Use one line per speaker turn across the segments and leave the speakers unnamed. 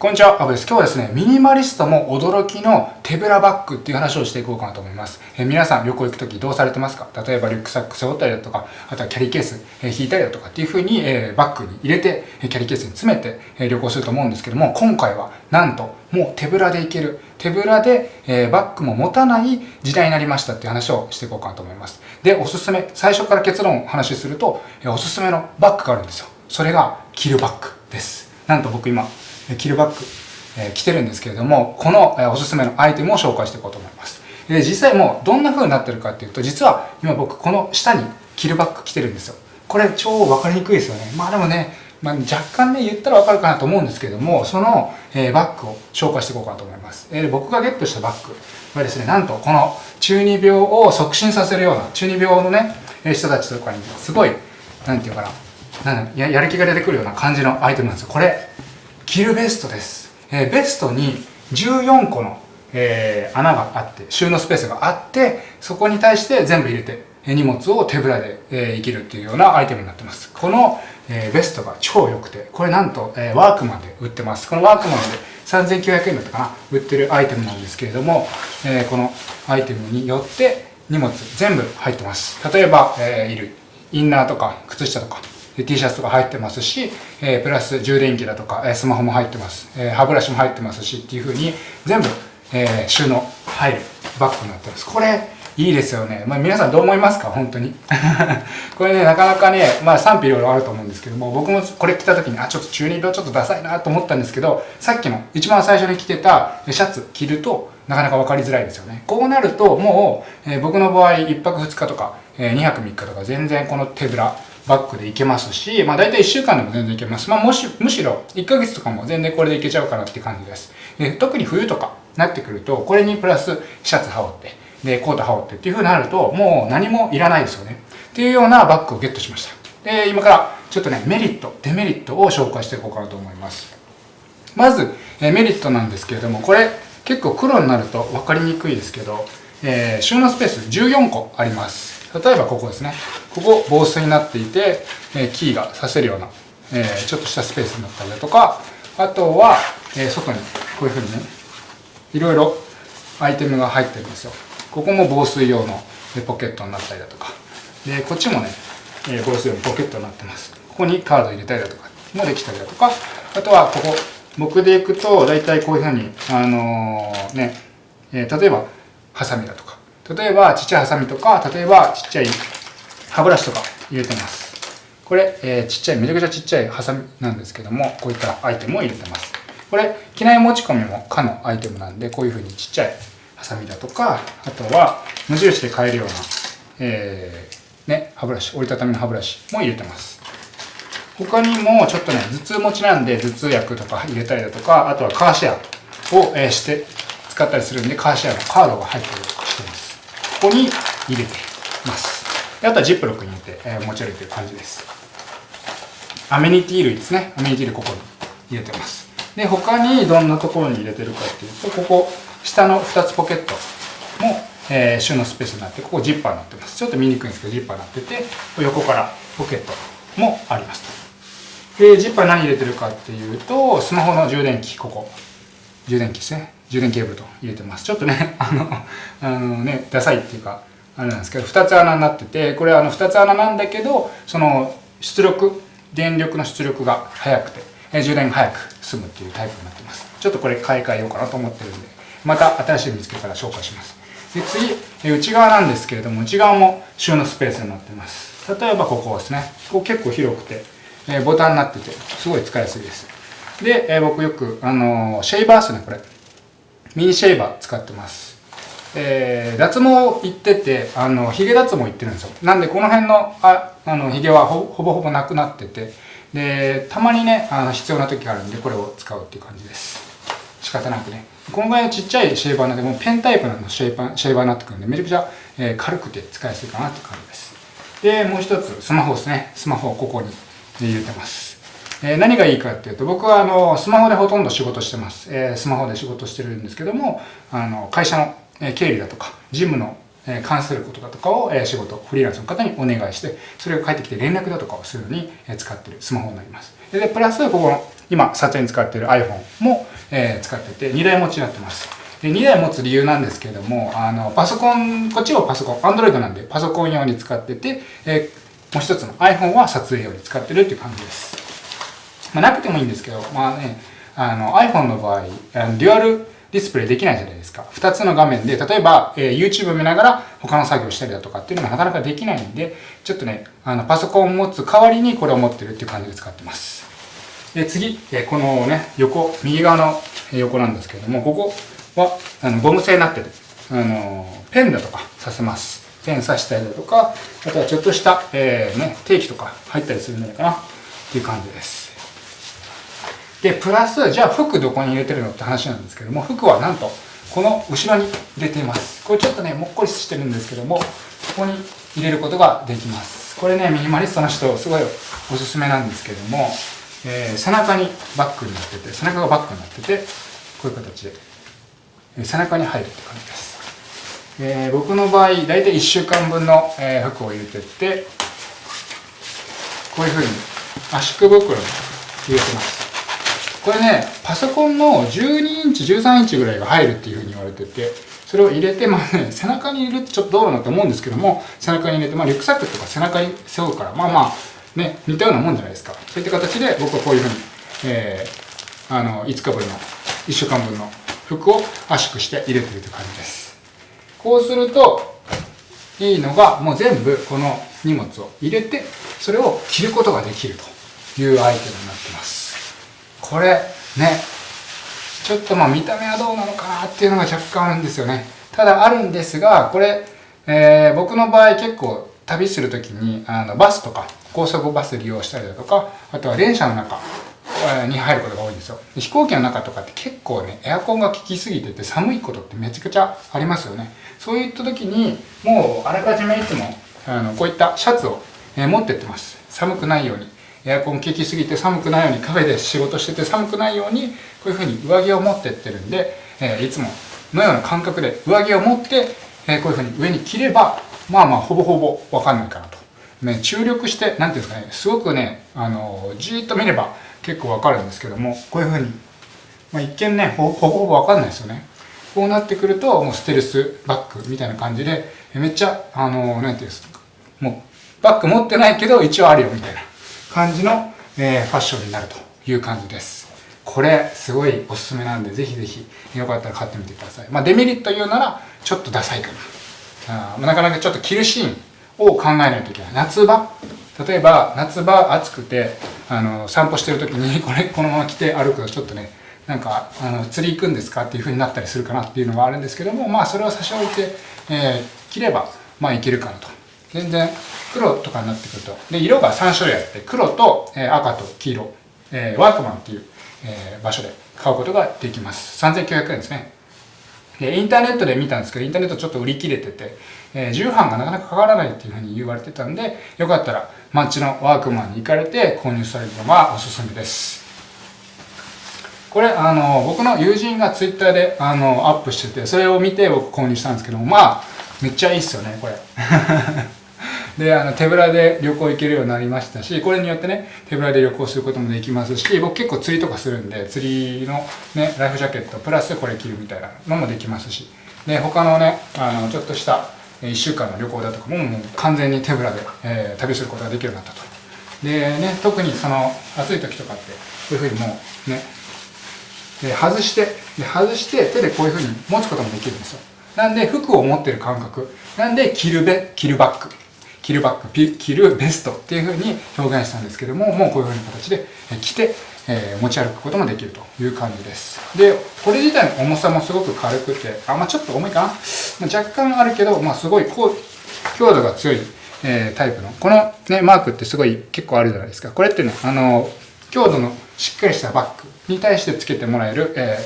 こんにちは、アブです。今日はですね、ミニマリストも驚きの手ぶらバッグっていう話をしていこうかなと思います。え皆さん旅行行くときどうされてますか？例えばリュックサック背負ったりだとか、あとはキャリーケース、え引いたりだとかっていう風に、えバッグに入れて、キャリーケースに詰めて、え旅行すると思うんですけども、今回はなんともう手ぶらで行ける、手ぶらで、えバッグも持たない時代になりましたっていう話をしていこうかなと思います。で、おすすめ、最初から結論を話しすると、えおすすめのバッグがあるんですよ。それがキルバッグです。なんと僕今、キルバッグえ着てるんですけれども、この、えおすすめのアイテムを紹介していこうと思います。で、実際もうどんな風になってるかっていうと、実は今僕この下にキルバッグ着てるんですよ。これ超わかりにくいですよね。まあでもね、まあ、若干ね、言ったらわかるかなと思うんですけども、その、え、バッグを紹介していこうかなと思います。えー、僕がゲットしたバッグはですね、なんとこの中二病を促進させるような、中二病のね、人たちとかにすごい、なんていうかな、なんややる気が出てくるような感じのアイテムなんですよ。これ、キルベストです。えー、ベストに14個の、えー、穴があって、収納スペースがあって、そこに対して全部入れて、荷物を手ぶらで、えー、生きるっていうようなアイテムになってます。この、えー、ベストが超良くて、これなんと、えー、ワークマンで売ってます。このワークマンで3900円だったかな売ってるアイテムなんですけれども、えー、このアイテムによって荷物全部入ってます。例えば、えー、いるインナーとか靴下とか T シャツとか入ってますし、えー、プラス充電器だとか、えスマホも入ってます、えー、歯ブラシも入ってますしっていう風に全部、え、収納入るバッグになってます。これいいですよね。まあ、皆さんどう思いますか？本当に。これね、なかなかね、まあ賛否いろいろあると思うんですけども、僕もこれ着た時に、あ、ちょっと中二病ちょっとダサいなと思ったんですけど、さっきの一番最初に着てたシャツ着ると、なかなか分かりづらいですよね。こうなると、もう、え、僕の場合、1泊2日とか、え、2泊3日とか、全然この手ぶら、バッグでいけますし、まあ大体1週間でも全然いけます。まあもし、むしろ1ヶ月とかも全然これでいけちゃうかなって感じです。で特に冬とかなってくると、これにプラスシャツ羽織って、で、コート羽織ってっていう風になると、もう何もいらないですよね。っていうようなバッグをゲットしました。で、今からちょっとね、メリット、デメリットを紹介していこうかなと思います。まず、えメリットなんですけれども、これ結構黒になると分かりにくいですけど、えー、収納スペース14個あります。例えばここですね。ここ防水になっていて、えー、キーが刺せるような、えー、ちょっとしたスペースになったりだとか、あとは、え、外にこういうふうにね、いろいろアイテムが入ってるんですよ。ここも防水用のポケットになったりだとか。で、こっちもね、え防水用のポケットになってます。ここにカード入れたりだとかもできたりだとか、あとはここ、僕でいくと、大体こういうふうに、あのね、え例えば、ハサミだとか、例えばちっちゃいハサミとか、例えばちっちゃい歯ブラシとか入れてます。これ、えー、ちっちゃい、めちゃくちゃちっちゃいハサミなんですけども、こういったアイテムを入れてます。これ、機内持ち込みも可のアイテムなんで、こういう風にちっちゃいハサミだとか、あとは無印で買えるような、えー、ね、歯ブラシ、折りたたみの歯ブラシも入れてます。他にもちょっとね、頭痛持ちなんで頭痛薬とか入れたりだとか、あとはカーシェアを、えー、して使ったりするんで、カーシェアのカードが入ってるとしてます。ここに入れてます。あとはジップロックに入れて、えー、持ち歩いてる感じです。アメニティ類ですね。アメニティ類ここに入れてます。で、他にどんなところに入れてるかっていうと、ここ、下の2つポケットも、えー、収納スペースになって、ここジッパーになってます。ちょっと見にくいんですけど、ジッパーになってて、横からポケットもあります。で、ジッパー何入れてるかっていうと、スマホの充電器、ここ。充電器ですね。充電ケーブルと入れてます。ちょっとね、あの、あのね、ダサいっていうか、あれなんですけど、2つ穴になってて、これはあの2つ穴なんだけど、その出力、電力の出力が速くて、充電が早く済むっていうタイプになってます。ちょっとこれ買い替えようかなと思ってるんで、また新しい見つけたら紹介します。で、次、内側なんですけれども、内側も収納スペースになってます。例えばここですね。ここ結構広くて、ボタンになってて、すごい使いやすいです。で、僕よく、あのシェイバーっすね、これ。ミニシェイバー使ってます。えー、脱毛行ってて、あの、髭脱毛行ってるんですよ。なんで、この辺の、あ、あの、髭はほぼほぼなくなってて、で、たまにね、あの、必要な時があるんで、これを使うっていう感じです。仕方なくね。このぐらいのちっちゃいシェーバーなんで、もうペンタイプのシェーバーシェーバーになってくるんで、めちゃくちゃ、えー、軽くて使いやすいかなって感じです。で、もう一つ、スマホですね。スマホをここに入れてます。えー、何がいいかっていうと、僕はあの、スマホでほとんど仕事してます。えー、スマホで仕事してるんですけども、あの、会社のえ経理だとか、事務の関することだとかを仕事、フリーランスの方にお願いして、それが返ってきて連絡だとかをするのに使ってるスマホになります。で、プラス、ここの今撮影に使っている iPhone も、使ってて、2台持ちになってます。で、2台持つ理由なんですけれども、あの、パソコン、こっちはパソコン、Android なんでパソコン用に使ってて、え、もう一つの iPhone は撮影用に使ってるっていう感じです。まあ、なくてもいいんですけど、まあね、あの iPhone の場合、デュアルディスプレイできないじゃないですか。2つの画面で、例えば、えー、YouTube 見ながら他の作業したりだとかっていうのがなかなかできないんで、ちょっとね、あのパソコンを持つ代わりにこれを持ってるっていう感じで使ってます。で、次、えー、このね、横、右側の横なんですけれども、ここはあのゴム製になってる。あの、ペンだとかさせます。ペン刺したりだとか、あとはちょっとした、えー、ね、定期とか入ったりするんじゃないかなっていう感じです。で、プラス、じゃあ服どこに入れてるのって話なんですけども、服はなんと、この後ろに入れています。これちょっとね、もっこりしてるんですけども、ここに入れることができます。これね、ミニマリストの人、すごいおすすめなんですけども、えー、背中にバッグになってて、背中がバッグになってて、こういう形で、えー、背中に入るって感じです。えー、僕の場合、だいたい1週間分の、え服を入れてって、こういうふうに圧縮袋に入れてます。これね、パソコンの12インチ、13インチぐらいが入るっていうふうに言われてて、それを入れて、まあね、背中に入れるってちょっとどうなのって思うんですけども、背中に入れて、まあリュックサックとか背中に背負うから、まあまあ、ね、似たようなもんじゃないですか。そういった形で僕はこういうふうに、えー、あの、5日分の、1週間分の服を圧縮して入れてるという感じです。こうすると、いいのが、もう全部この荷物を入れて、それを着ることができるというアイテムになってます。これねちょっとまあ見た目はどうなのかなっていうのが若干あるんですよね。ただあるんですがこれ、えー、僕の場合結構旅する時にあのバスとか高速バス利用したりだとかあとは電車の中に入ることが多いんですよ。飛行機の中とかって結構ねエアコンが効きすぎてて寒いことってめちゃくちゃありますよね。そういった時にもうあらかじめいつもあのこういったシャツを、え、持ってってます。寒くないように。エアコン効きすぎて寒くないようにカフェで仕事してて寒くないようにこういうふうに上着を持ってってるんで、えー、いつものような感覚で上着を持って、えー、こういうふうに上に着ればまあまあほぼほぼわかんないかなと。ね、注力して、なんていうんですかね、すごくね、あの、じーっと見れば結構わかるんですけども、こういうふうに、まあ、一見ね、ほぼほぼわかんないですよね。こうなってくると、もうステルスバッグみたいな感じで、めっちゃ、あの、なんていうんですか、もう、バッグ持ってないけど一応あるよみたいな。感じの、えー、ファッションになるという感じです。これすごいおすすめなんでぜひぜひよかったら買ってみてください。まあ、デメリット言うならちょっとダサいかな。あなかなかちょっと着るシーンを考えないといけない。夏場？例えば夏場暑くてあの散歩してる時に これこのまま着て歩くとちょっとねなんかあの釣り行くんですかっていう風になったりするかなっていうのがあるんですけどもまあそれを差し置いて、えー、着ればまあいけるかなと全然黒とかになってくると。で色が3種類あって黒と、えー、赤と黄色、えー、ワークマンっていう、えー、場所で買うことができます。3900円ですね。でインターネットで見たんですけどインターネットちょっと売り切れてて、えー、重版がなかなかかからないっていうふうに言われてたんでよかったら街のワークマンに行かれて購入されるのがおすすめです。これあの僕の友人がツイッターであのアップしててそれを見て僕購入したんですけどもまあめっちゃいいっすよねこれ。であの手ぶらで旅行行けるようになりましたしこれによってね手ぶらで旅行することもできますし僕結構釣りとかするんで釣りのねライフジャケットプラスこれ着るみたいなのもできますしで他のねあのちょっとした1週間の旅行だとかももう完全に手ぶらで、えー、旅することができるようになったと。でね特にその暑い時とかってこういうふうにもうねで外してで外して手でこういうふうに持つこともできるんですよ。なんで服を持ってる感覚。なんで着るべ着るバッグ。着るバッグ、着るベストっていう風に表現したんですけども、もうこういう風な形で着て、え、持ち歩くこともできるという感じです。で、これ自体の重さもすごく軽くて、あ、まあちょっと重いかな？若干あるけど、まあすごいこう強度が強い、えー、タイプの。このね、マークってすごい結構あるじゃないですか。これってね、あの、強度のしっかりしたバッグに対して付けてもらえる、え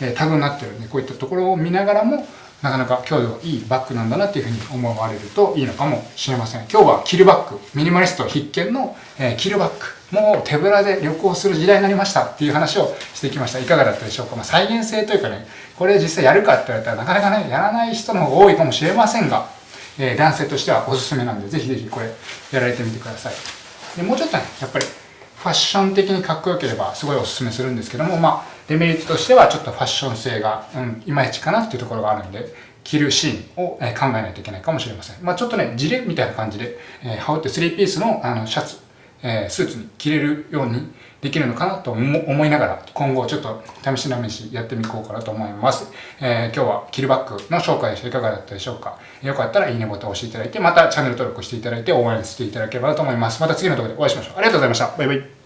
ー、タグになってるんで、こういったところを見ながらも、なかなか強度いいバッグなんだなっていうふうに思われるといいのかもしれません。今日はキルバッグ、ミニマリスト必見の、えー、キルバッグ。もう手ぶらで旅行する時代になりましたっていう話をしてきました。いかがだったでしょうか、まあ、再現性というかね、これ実際やるかって言われたらなかなかね、やらない人の方が多いかもしれませんが、えー、男性としてはおすすめなんで、ぜひぜひこれやられてみてください。でもうちょっとね、やっぱりファッション的にかっこよければすごいおすすめするんですけども、まあ、デメリットとしてはちょっとファッション性が、うん、いまいちかなっていうところがあるんで、着るシーンを、考えないといけないかもしれません。まあちょっとね、ジレみたいな感じで、え羽織って3ピースのあのシャツ、えスーツに着れるようにできるのかなと思いながら、今後ちょっと試し試しやってみこうかなと思います。えー、今日はキルバッグの紹介でしたいかがだったでしょうか。よかったらいいねボタンを押していただいて、またチャンネル登録していただいて応援していただければなと思います。また次の動画でお会いしましょう。ありがとうございました。バイバイ。